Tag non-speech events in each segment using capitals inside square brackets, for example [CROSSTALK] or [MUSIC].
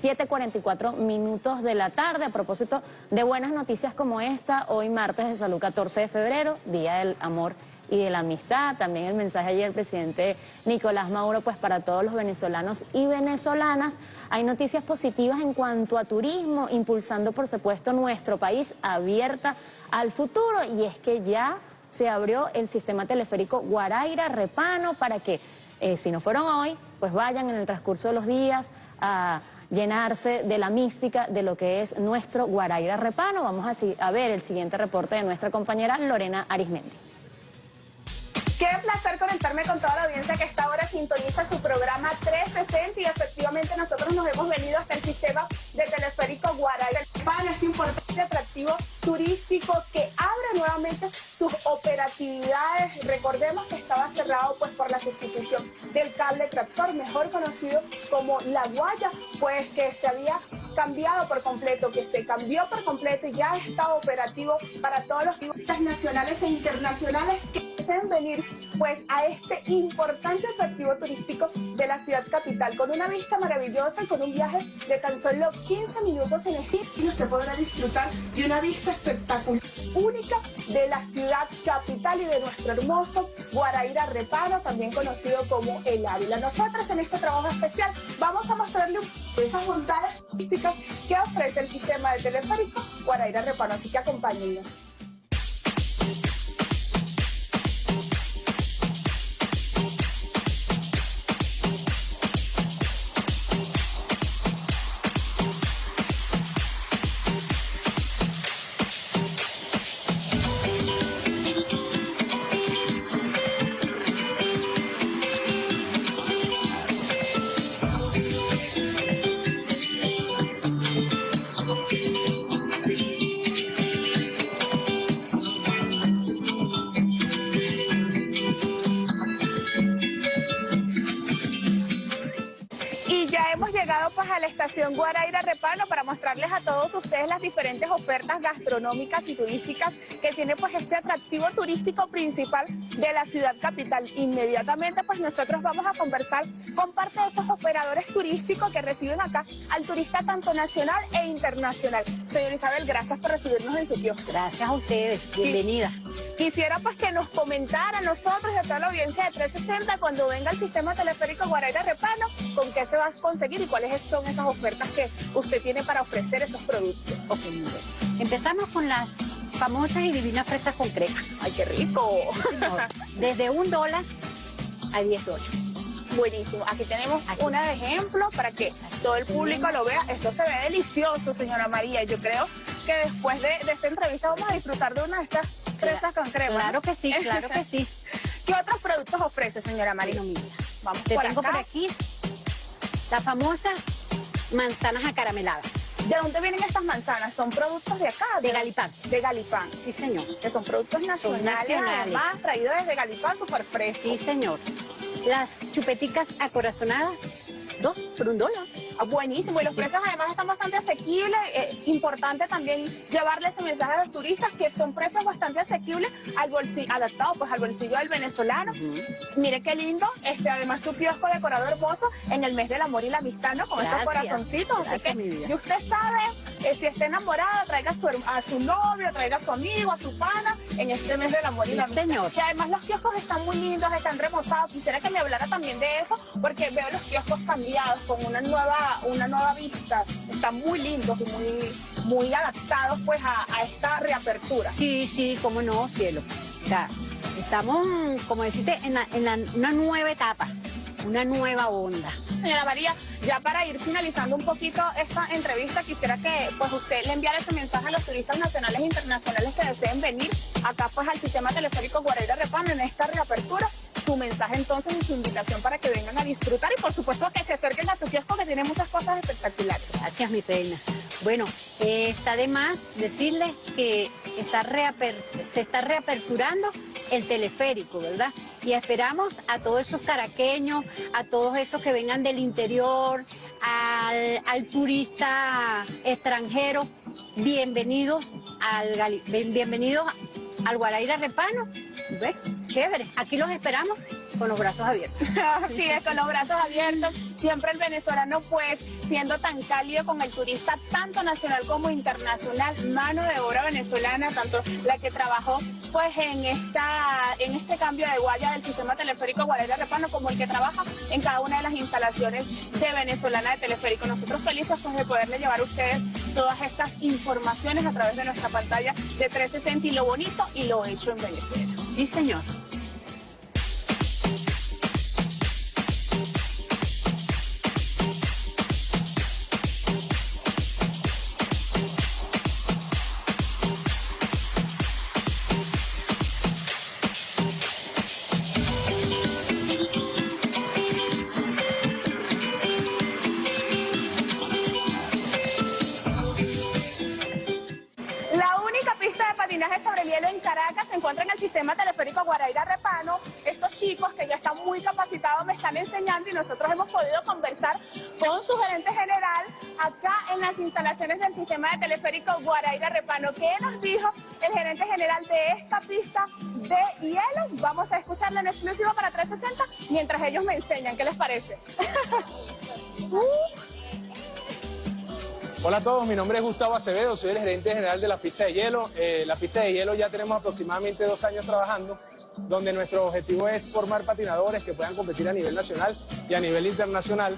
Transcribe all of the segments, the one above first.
7.44 minutos de la tarde. A propósito de buenas noticias como esta, hoy martes de salud 14 de febrero, Día del Amor y de la Amistad. También el mensaje ayer, presidente Nicolás Mauro, pues para todos los venezolanos y venezolanas. Hay noticias positivas en cuanto a turismo, impulsando por supuesto nuestro país abierta al futuro. Y es que ya se abrió el sistema teleférico Guaraira-Repano para que, eh, si no fueron hoy, pues vayan en el transcurso de los días a llenarse de la mística de lo que es nuestro Guaraira Repano. Vamos a, a ver el siguiente reporte de nuestra compañera Lorena Arismendi. Qué placer conectarme con toda la audiencia que esta hora sintoniza su programa 360 y efectivamente nosotros nos hemos venido hasta el sistema de teleférico Guaraira. Para este importante atractivo turístico que abre nuevamente sus operatividades. Recordemos que estaba cerrado pues por la sustitución del cable tractor, mejor conocido como La Guaya, pues que se había cambiado por completo, que se cambió por completo y ya está operativo para todos los turistas nacionales e internacionales deseen venir pues a este importante atractivo turístico de la ciudad capital, con una vista maravillosa, con un viaje de tan solo 15 minutos en el y usted podrá disfrutar de una vista espectacular, única de la ciudad capital y de nuestro hermoso Guaraíra Reparo, también conocido como El Ávila. Nosotros en este trabajo especial vamos a mostrarle esas bondades turísticas que ofrece el sistema de teleférico Guaraíra Reparo, así que acompáñenos. Estación Guaraira Repano para mostrarles a todos ustedes las diferentes ofertas gastronómicas y turísticas que tiene pues este atractivo turístico principal de la ciudad capital. Inmediatamente pues nosotros vamos a conversar con parte de esos operadores turísticos que reciben acá al turista tanto nacional e internacional. Señor Isabel, gracias por recibirnos en su kiosco. Gracias a ustedes, bienvenida. Quisiera pues que nos comentara a nosotros y a toda la audiencia de 360 cuando venga el sistema teleférico Guaraira Repano, con qué se va a conseguir y cuáles son esas ofertas que usted tiene para ofrecer esos productos. Ok, Empezamos con las famosas y divinas fresas con crema. ¡Ay, qué rico! Desde un dólar a 10 dólares. Buenísimo. Aquí tenemos una de ejemplo para que todo el público lo vea. Esto se ve delicioso, señora María. Yo creo que después de, esta entrevista vamos a disfrutar de una de estas fresas con crema. Claro que sí, claro que sí. [LAUGHS] ¿Qué otros productos ofrece, señora mira, vamos Te tengo por aquí las famosas manzanas acarameladas. ¿De dónde vienen estas manzanas? ¿Son productos de acá? De, Galipán. De Galipán. Sí, señor. Que son productos nacionales, nacionales. además traídos desde Galipán, súper frescos. Sí, señor. Las chupeticas acorazonadas, dos por un dólar. Ah, buenísimo, y los precios además están bastante asequibles. Es importante también llevarle ese mensaje a los turistas que son precios bastante asequibles al bolsillo, adaptados pues al bolsillo del venezolano. Mire qué lindo, este además su kiosco decorado hermoso en el mes del amor y la amistad, ¿no? Con estos corazoncitos. Así que, y usted sabe, eh, si está enamorada, traiga a su, a su novio, traiga a su amigo, a su pana, en este mes del amor y la amistad. Señor. Y además los kioscos están muy lindos, están remozados. Quisiera que me hablara también de eso, porque veo los kioscos cambiados con una nueva una nueva vista. Están muy lindos y muy, muy adaptados pues a, esta reapertura. Sí, sí, cómo no, cielo. estamos, como deciste, en, una nueva etapa, una nueva onda. Señora María, ya para ir finalizando un poquito esta entrevista, quisiera que pues usted le enviara ese mensaje a los turistas nacionales e internacionales que deseen venir acá pues al sistema teleférico Guarera Repano en esta reapertura mensaje entonces y su invitación para que vengan a disfrutar y por supuesto que se acerquen a su kiosco que tiene muchas cosas espectaculares. Gracias, mi reina. Bueno, eh, está de más decirles que está se está reaperturando el teleférico, ¿verdad? Y esperamos a todos esos caraqueños, a todos esos que vengan del interior, al, turista extranjero, bienvenidos al, bienvenidos al Guaraira Repano. ¿Ves? Chévere, aquí los esperamos. Con los brazos abiertos. [LAUGHS] Así es, con los brazos abiertos. Siempre el venezolano, pues, siendo tan cálido con el turista, tanto nacional como internacional, mano de obra venezolana, tanto la que trabajó, pues, en esta en este cambio de guaya del sistema teleférico Guardia Repano, como el que trabaja en cada una de las instalaciones de Venezolana de Teleférico. Nosotros felices, pues, de poderle llevar a ustedes todas estas informaciones a través de nuestra pantalla de 360 y lo bonito y lo hecho en Venezuela. Sí, señor. Caracas se encuentra en el sistema teleférico Guaraira Repano. Estos chicos que ya están muy capacitados me están enseñando y nosotros hemos podido conversar con su gerente general acá en las instalaciones del sistema de teleférico Guaraira Repano. ¿Qué nos dijo el gerente general de esta pista de hielo? Vamos a escucharla en exclusivo para 360 mientras ellos me enseñan. ¿Qué les parece? [LAUGHS] Uh, Hola a todos, mi nombre es Gustavo Acevedo, soy el gerente general de la pista de hielo. Eh, la pista de hielo ya tenemos aproximadamente dos años trabajando, donde nuestro objetivo es formar patinadores que puedan competir a nivel nacional y a nivel internacional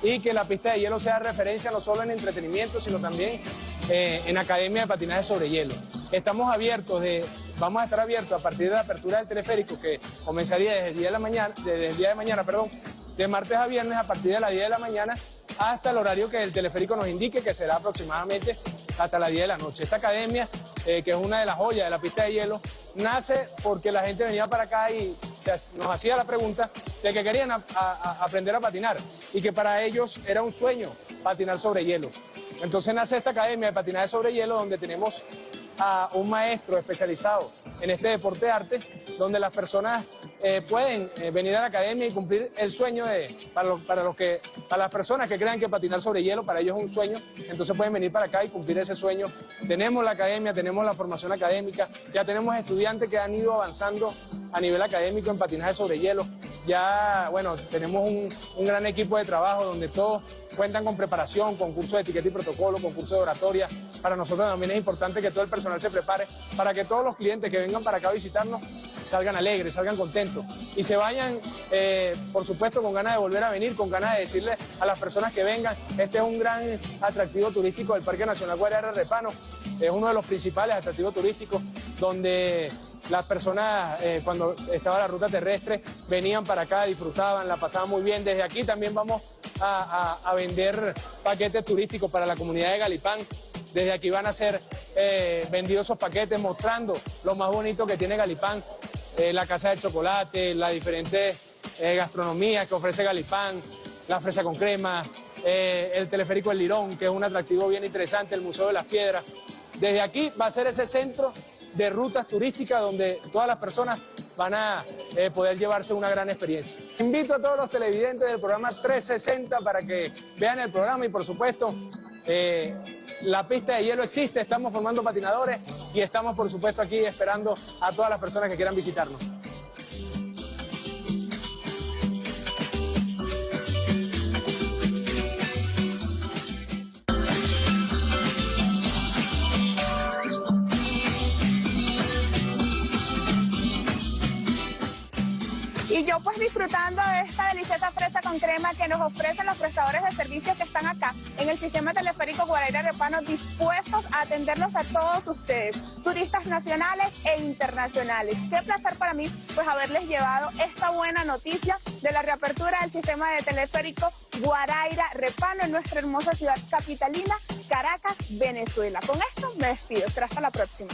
y que la pista de hielo sea referencia no solo en entretenimiento, sino también eh, en academia de patinaje sobre hielo. Estamos abiertos, de, vamos a estar abiertos a partir de la apertura del teleférico que comenzaría desde el día de, la mañana, desde el día de mañana, perdón, de martes a viernes a partir de las 10 de la mañana hasta el horario que el teleférico nos indique, que será aproximadamente hasta las 10 de la noche. Esta academia, eh, que es una de las joyas de la pista de hielo, nace porque la gente venía para acá y se, nos hacía la pregunta de que querían aprender a patinar y que para ellos era un sueño patinar sobre hielo. Entonces nace esta academia de patinaje sobre hielo donde tenemos a un maestro especializado en este deporte de arte, donde las personas eh, pueden eh, venir a la academia y cumplir el sueño de, para, lo, para, los que, para las personas que crean que patinar sobre hielo para ellos es un sueño, entonces pueden venir para acá y cumplir ese sueño. Tenemos la academia, tenemos la formación académica, ya tenemos estudiantes que han ido avanzando a nivel académico en patinaje sobre hielo. Ya, bueno, tenemos un, un gran equipo de trabajo donde todos cuentan con preparación, con curso de etiqueta y protocolo, con curso de oratoria. Para nosotros también es importante que todo el personal se prepare para que todos los clientes que vengan para acá a visitarnos salgan alegres, salgan contentos y se vayan, eh, por supuesto, con ganas de volver a venir, con ganas de decirle a las personas que vengan, este es un gran atractivo turístico del Parque Nacional Guardia Repano, es uno de los principales atractivos turísticos donde las personas eh, cuando estaba la ruta terrestre venían para acá, disfrutaban, la pasaban muy bien. Desde aquí también vamos a, vender paquetes turísticos para la comunidad de Galipán. Desde aquí van a ser eh, vendidos esos paquetes mostrando lo más bonito que tiene Galipán, eh, la casa de chocolate, las diferentes gastronomías que ofrece Galipán, la fresa con crema, el teleférico El Lirón, que es un atractivo bien interesante, el Museo de las Piedras. Desde aquí va a ser ese centro de rutas turísticas donde todas las personas van a eh, poder llevarse una gran experiencia. Invito a todos los televidentes del programa 360 para que vean el programa y por supuesto eh, la pista de hielo existe, estamos formando patinadores y estamos por supuesto aquí esperando a todas las personas que quieran visitarnos. Yo pues disfrutando de esta deliciosa fresa con crema que nos ofrecen los prestadores de servicios que están acá en el sistema teleférico Guaraira Repano dispuestos a atenderlos a todos ustedes, turistas nacionales e internacionales. Qué placer para mí pues haberles llevado esta buena noticia de la reapertura del sistema de teleférico Guaraira Repano en nuestra hermosa ciudad capitalina, Caracas, Venezuela. Con esto me despido. Será hasta la próxima.